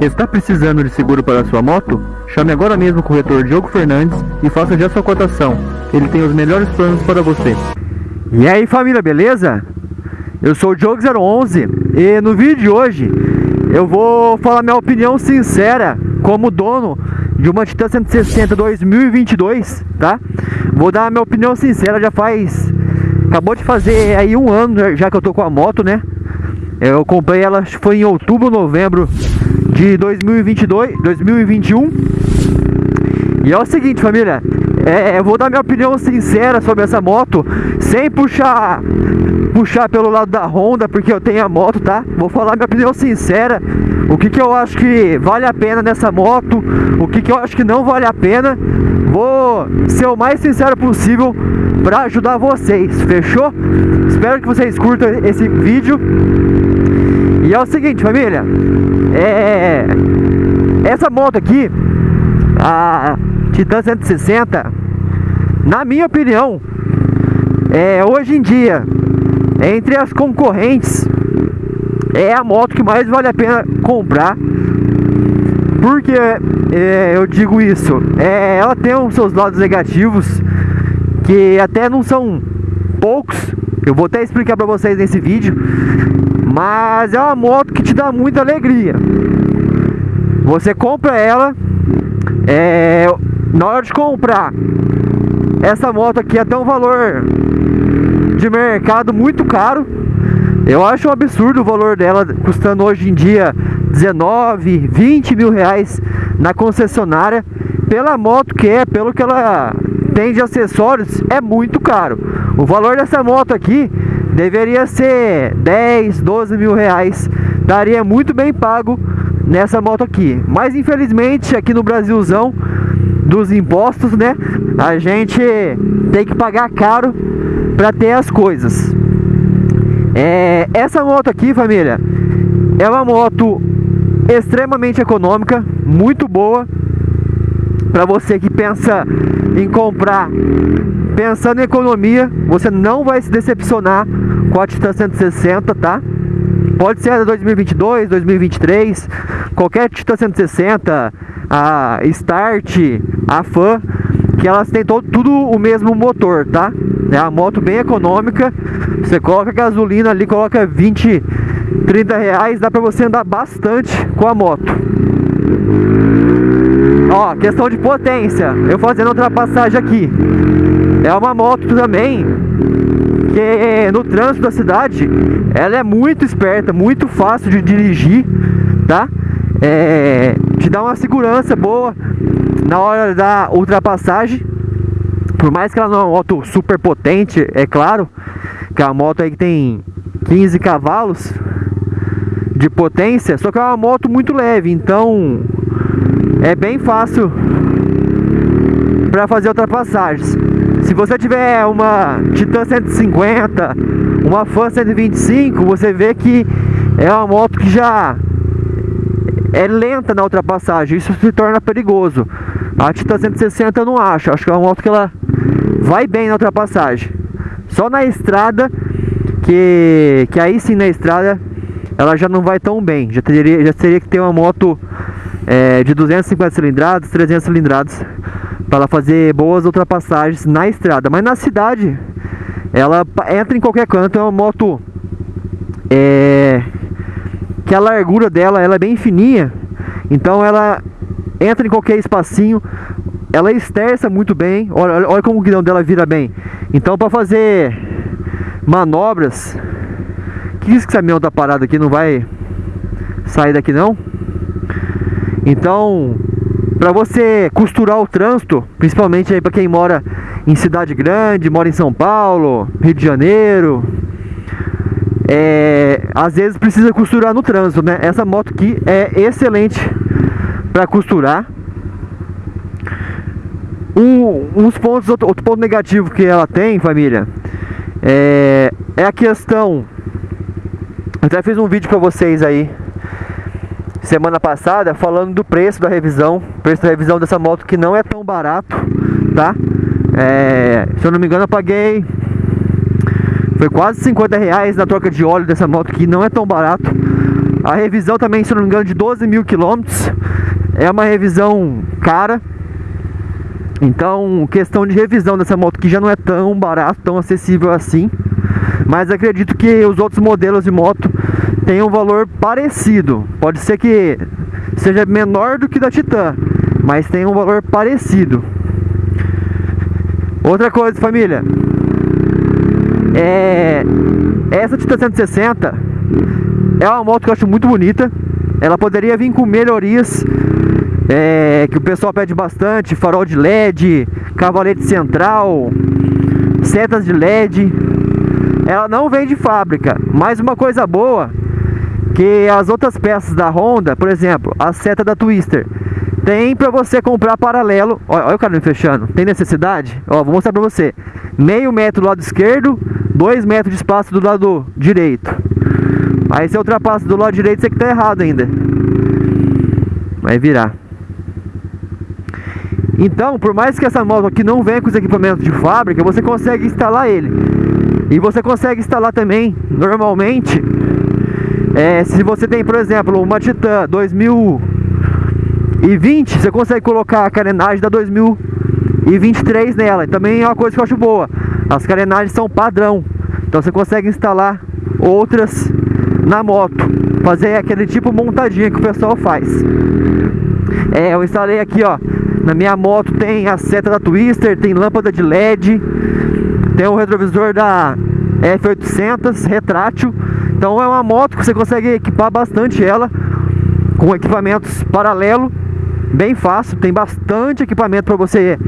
Está precisando de seguro para sua moto? Chame agora mesmo o corretor Diogo Fernandes e faça já sua cotação. Ele tem os melhores planos para você. E aí família, beleza? Eu sou o Diogo011 e no vídeo de hoje eu vou falar minha opinião sincera como dono de uma Titan 160 2022, tá? Vou dar minha opinião sincera, já faz... Acabou de fazer aí um ano já que eu tô com a moto, né? Eu comprei ela, foi em outubro, novembro de 2022, 2021. E é o seguinte, família, é, eu vou dar minha opinião sincera sobre essa moto, sem puxar puxar pelo lado da Honda, porque eu tenho a moto, tá? Vou falar minha opinião sincera, o que que eu acho que vale a pena nessa moto, o que que eu acho que não vale a pena. Vou ser o mais sincero possível para ajudar vocês, fechou? Espero que vocês curtam esse vídeo. E é o seguinte, família, é essa moto aqui, a Titan 160, na minha opinião, é hoje em dia, entre as concorrentes, é a moto que mais vale a pena comprar. Porque é, eu digo isso? É, ela tem os seus lados negativos, que até não são poucos. Eu vou até explicar para vocês nesse vídeo. Mas é uma moto que te dá muita alegria. Você compra ela, é, na hora de comprar essa moto aqui até um valor de mercado muito caro. Eu acho um absurdo o valor dela custando hoje em dia 19, 20 mil reais na concessionária pela moto que é, pelo que ela tem de acessórios, é muito caro. O valor dessa moto aqui deveria ser 10, 12 mil reais. Daria muito bem pago nessa moto aqui. Mas infelizmente aqui no Brasilzão dos impostos, né? A gente tem que pagar caro para ter as coisas. É, essa moto aqui, família, é uma moto extremamente econômica, muito boa para você que pensa em comprar pensando em economia, você não vai se decepcionar com a Titan 160, tá? Pode ser a 2022, 2023, qualquer Titan 160, a Start, a Fan, que elas têm todo, tudo o mesmo motor, tá? É uma moto bem econômica, você coloca gasolina ali, coloca 20, 30 reais, dá pra você andar bastante com a moto. Ó, questão de potência, eu fazendo ultrapassagem aqui. É uma moto também que no trânsito da cidade, ela é muito esperta, muito fácil de dirigir, tá? É, te dá uma segurança boa na hora da ultrapassagem. Por mais que ela não é uma moto super potente, é claro, que é uma moto aí que tem 15 cavalos de potência, só que é uma moto muito leve, então é bem fácil para fazer ultrapassagens. Se você tiver uma Titan 150, uma Fan 125, você vê que é uma moto que já é lenta na ultrapassagem, isso se torna perigoso. A Titan 160 eu não acho, acho que é uma moto que ela vai bem na ultrapassagem. Só na estrada, que, que aí sim na estrada ela já não vai tão bem. Já teria, já teria que ter uma moto é, de 250 cilindradas, 300 cilindradas para fazer boas ultrapassagens na estrada. Mas na cidade, ela entra em qualquer canto, é uma moto é, que a largura dela ela é bem fininha, então ela entra em qualquer espacinho, ela esterça muito bem, olha, olha como o guidão dela vira bem. Então para fazer manobras, que isso que esse caminhão tá parado aqui, não vai sair daqui não? Então, para você costurar o trânsito, principalmente aí para quem mora em cidade grande, mora em São Paulo, Rio de Janeiro, é, às vezes precisa costurar no trânsito, né? Essa moto aqui é excelente para costurar. Um, uns pontos, outro, outro, ponto negativo que ela tem, família, é, é a questão. Até fiz um vídeo para vocês aí semana passada falando do preço da revisão, preço da revisão dessa moto que não é tão barato, tá? É, se eu não me engano, eu paguei foi quase 50 reais na troca de óleo dessa moto que não é tão barato. A revisão também, se não me engano, de 12 mil quilômetros. É uma revisão cara. Então, questão de revisão dessa moto que já não é tão barato, tão acessível assim. Mas acredito que os outros modelos de moto tenham um valor parecido. Pode ser que seja menor do que da Titan, mas tem um valor parecido. Outra coisa, família. É essa Titan 160 é uma moto que eu acho muito bonita. Ela poderia vir com melhorias é, que o pessoal pede bastante, farol de LED, cavalete central, setas de LED. Ela não vem de fábrica, mas uma coisa boa que as outras peças da Honda, por exemplo, a seta da Twister, tem para você comprar paralelo. Olha, olha o me fechando. Tem necessidade? Ó, vou mostrar para você. Meio metro do lado esquerdo, dois metros de espaço do lado direito. Aí você ultrapassa do lado direito, você que tá errado ainda. Vai virar. Então, por mais que essa moto aqui não venha com os equipamentos de fábrica, você consegue instalar ele. E você consegue instalar também, normalmente, é, se você tem, por exemplo, uma Titan 2020, você consegue colocar a carenagem da 2023 nela. E também é uma coisa que eu acho boa. As carenagens são padrão. Então você consegue instalar outras na moto. Fazer aquele tipo montadinha que o pessoal faz. É, eu instalei aqui, ó. Na minha moto tem a seta da Twister, tem lâmpada de LED, tem o retrovisor da F800 retrátil. Então é uma moto que você consegue equipar bastante ela com equipamentos paralelo, bem fácil, tem bastante equipamento para você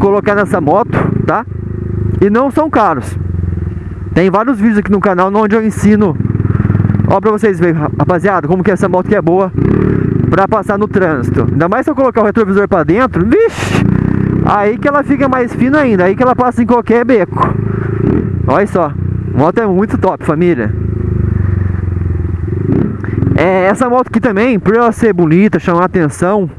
colocar nessa moto, tá? E não são caros. Tem vários vídeos aqui no canal onde eu ensino, ó pra vocês verem, rapaziada, como que essa moto que é boa para passar no trânsito. Ainda mais se eu colocar o retrovisor para dentro, vixe, aí que ela fica mais fina ainda, aí que ela passa em qualquer beco. Olha só, moto é muito top, família. É, essa moto aqui também, por ela ser bonita, chamar atenção,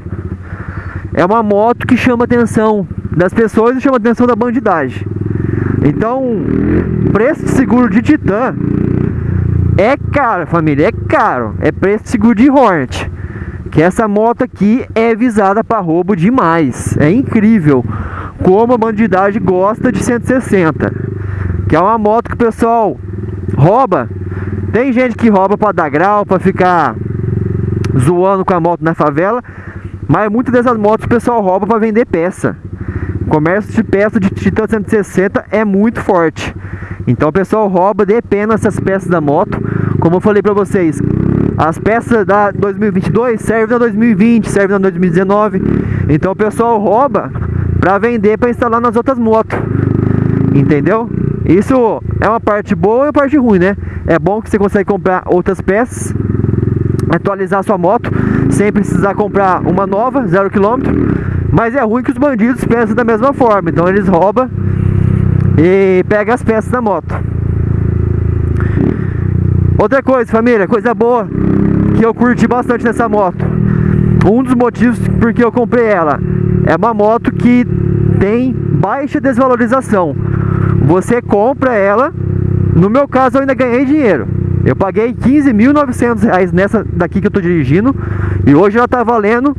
é uma moto que chama atenção das pessoas e chama atenção da bandidagem. Então, preço de seguro de Titan é caro, família, é caro. É preço de seguro de Hornet que essa moto aqui é visada para roubo demais. É incrível como a bandidagem gosta de 160. Que é uma moto que o pessoal rouba. Tem gente que rouba para dar grau, para ficar zoando com a moto na favela. Mas muitas dessas motos o pessoal rouba para vender peça. O comércio de peça de Titan 160 é muito forte. Então o pessoal rouba de pena essas peças da moto. Como eu falei para vocês, as peças da 2022 servem na 2020, servem na 2019. Então o pessoal rouba para vender para instalar nas outras motos. Entendeu? Isso é uma parte boa e uma parte ruim, né? É bom que você consegue comprar outras peças, atualizar sua moto sem precisar comprar uma nova, zero quilômetro. Mas é ruim que os bandidos pensam da mesma forma. Então eles roubam e pegam as peças da moto. Outra coisa, família, coisa boa que eu curti bastante nessa moto. Um dos motivos porque eu comprei ela é uma moto que tem baixa desvalorização. Você compra ela, no meu caso eu ainda ganhei dinheiro. Eu paguei 15.900 reais nessa daqui que eu tô dirigindo e hoje ela tá valendo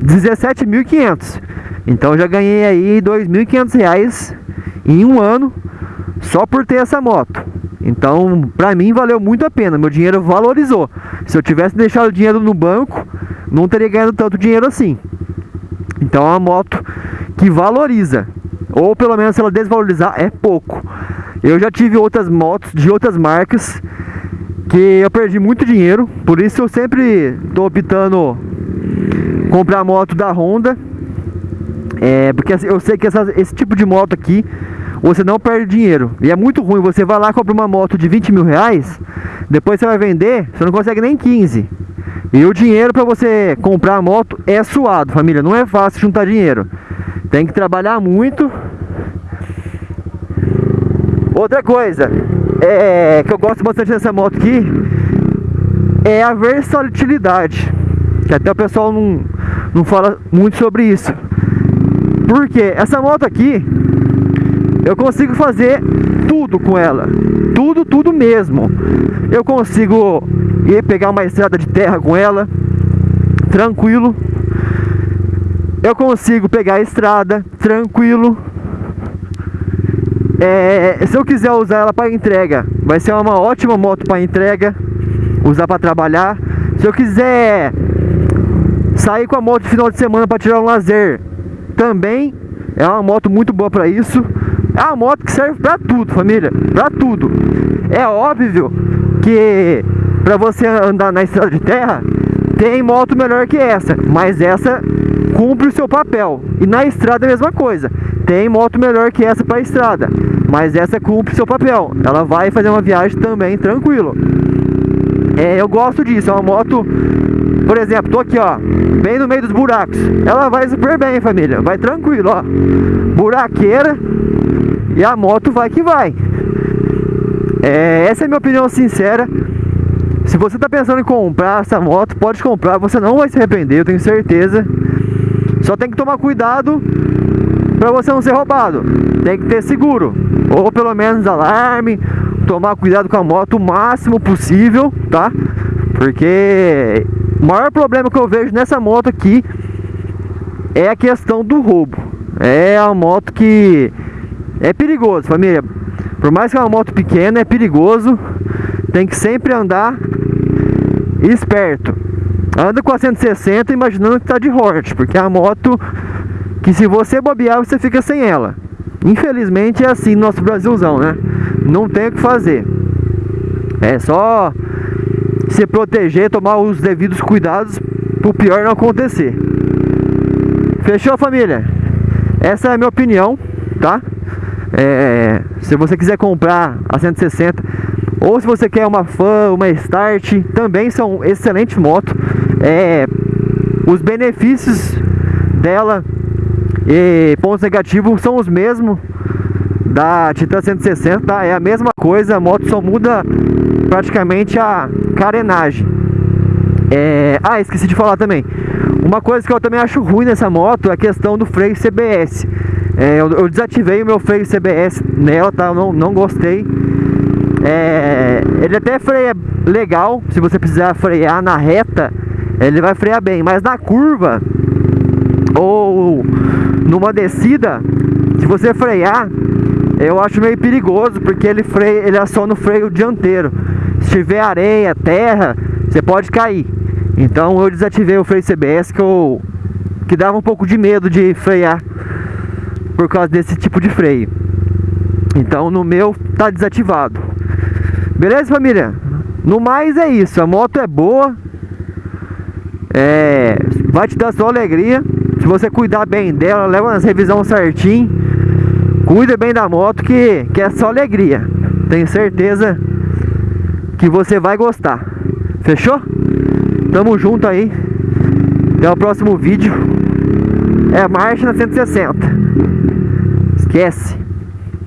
17.500. Então já ganhei aí 2.500 reais em um ano só por ter essa moto. Então, pra mim valeu muito a pena, meu dinheiro valorizou. Se eu tivesse deixado o dinheiro no banco, não teria ganhado tanto dinheiro assim. Então é uma moto que valoriza, ou pelo menos se ela desvalorizar é pouco. Eu já tive outras motos de outras marcas que eu perdi muito dinheiro, por isso eu sempre estou optando comprar moto da Honda. É, porque eu sei que essa, esse tipo de moto aqui você não perde dinheiro. E é muito ruim, você vai lá compra uma moto de 20 mil reais, depois você vai vender, você não consegue nem 15. E o dinheiro para você comprar a moto é suado, família. Não é fácil juntar dinheiro. Tem que trabalhar muito. Outra coisa é, que eu gosto bastante dessa moto aqui é a versatilidade. Que até o pessoal não, não fala muito sobre isso. Porque essa moto aqui eu consigo fazer tudo com ela. tudo, tudo mesmo. Eu consigo ir pegar uma estrada de terra com ela, tranquilo. Eu consigo pegar a estrada, tranquilo. É, se eu quiser usar ela para entrega, vai ser uma ótima moto para entrega, usar para trabalhar. Se eu quiser sair com a moto no final de semana para tirar um lazer, também é uma moto muito boa para isso. É uma moto que serve para tudo, família, para tudo. É óbvio que para você andar na estrada de terra, tem moto melhor que essa, mas essa cumpre o seu papel. E na estrada é a mesma coisa. Tem moto melhor que essa para estrada, mas essa cumpre seu papel. Ela vai fazer uma viagem também tranquilo. É, eu gosto disso, é uma moto, por exemplo, tô aqui ó, bem no meio dos buracos. Ela vai super bem, família, vai tranquilo, ó. Buraqueira e a moto vai que vai. É, essa é a minha opinião sincera. Se você está pensando em comprar essa moto, pode comprar, você não vai se arrepender, eu tenho certeza. Só tem que tomar cuidado para você não ser roubado. Tem que ter seguro, ou pelo menos alarme, tomar cuidado com a moto o máximo possível, tá? Porque o maior problema que eu vejo nessa moto aqui é a questão do roubo. É a moto que é perigoso, família. Por mais que é uma moto pequena, é perigoso. Tem que sempre andar esperto. Anda com a 160 imaginando que tá de Hort, porque é a moto que se você bobear, você fica sem ela. Infelizmente é assim no nosso Brasilzão, né? Não tem o que fazer. É só se proteger, tomar os devidos cuidados para o pior não acontecer. Fechou, família? Essa é a minha opinião, tá? É, se você quiser comprar a 160 ou se você quer uma Fan, uma Start, também são excelentes motos. É, os benefícios dela e pontos negativos são os mesmos da Titan 160, tá? é a mesma coisa, a moto só muda praticamente a carenagem. É... Ah, esqueci de falar também. Uma coisa que eu também acho ruim nessa moto é a questão do freio CBS. É, eu, eu, desativei o meu freio CBS nela, tá? Eu não, não gostei. É, ele até freia legal, se você precisar frear na reta, ele vai frear bem, mas na curva ou numa descida, se você frear, eu acho meio perigoso, porque ele freia, ele aciona o freio dianteiro. Se tiver areia, terra, você pode cair. Então eu desativei o freio CBS que eu que dava um pouco de medo de frear por causa desse tipo de freio. Então no meu tá desativado. Beleza, família? No mais é isso. A moto é boa. É, vai te dar só alegria. Você cuidar bem dela, leva nas revisão certinho. Cuida bem da moto que, que é só alegria. Tenho certeza que você vai gostar. Fechou? Tamo junto aí. Até o próximo vídeo. É marcha na 160. Esquece.